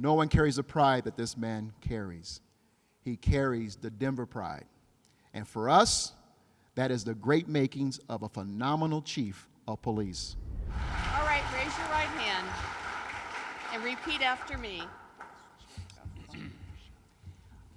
No one carries the pride that this man carries. He carries the Denver pride. And for us, that is the great makings of a phenomenal chief of police. All right, raise your right hand and repeat after me.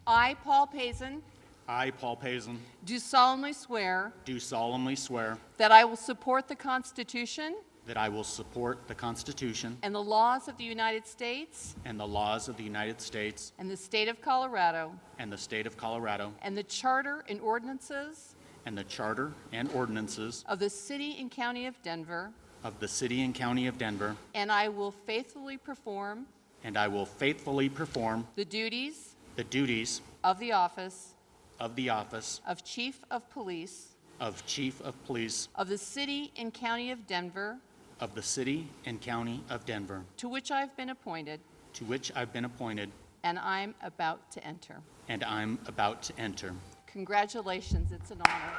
I, Paul Pazen, I, Paul Pazen, do solemnly swear do solemnly swear that I will support the Constitution that I will support the Constitution and the laws of the United States and the laws of the United States and the state of Colorado and the state of Colorado and the charter and ordinances and the charter and ordinances of the city and county of Denver, of the city and county of Denver, and I will faithfully perform and I will faithfully perform the duties the duties of the office of the office of Chief of Police of Chief of Police of the city and county of Denver, of the city and county of Denver, to which I've been appointed, to which I've been appointed and I'm about to enter. and I'm about to enter. Congratulations, it's an honor.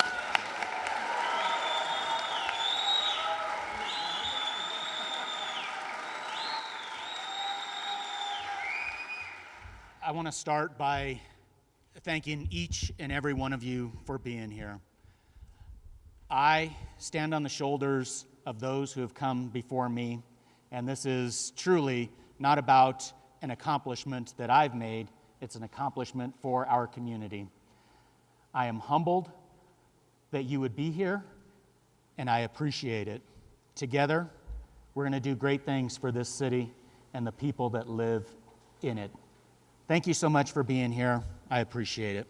I want to start by thanking each and every one of you for being here. I stand on the shoulders of those who have come before me, and this is truly not about an accomplishment that I've made, it's an accomplishment for our community. I am humbled that you would be here, and I appreciate it. Together, we're going to do great things for this city and the people that live in it. Thank you so much for being here. I appreciate it.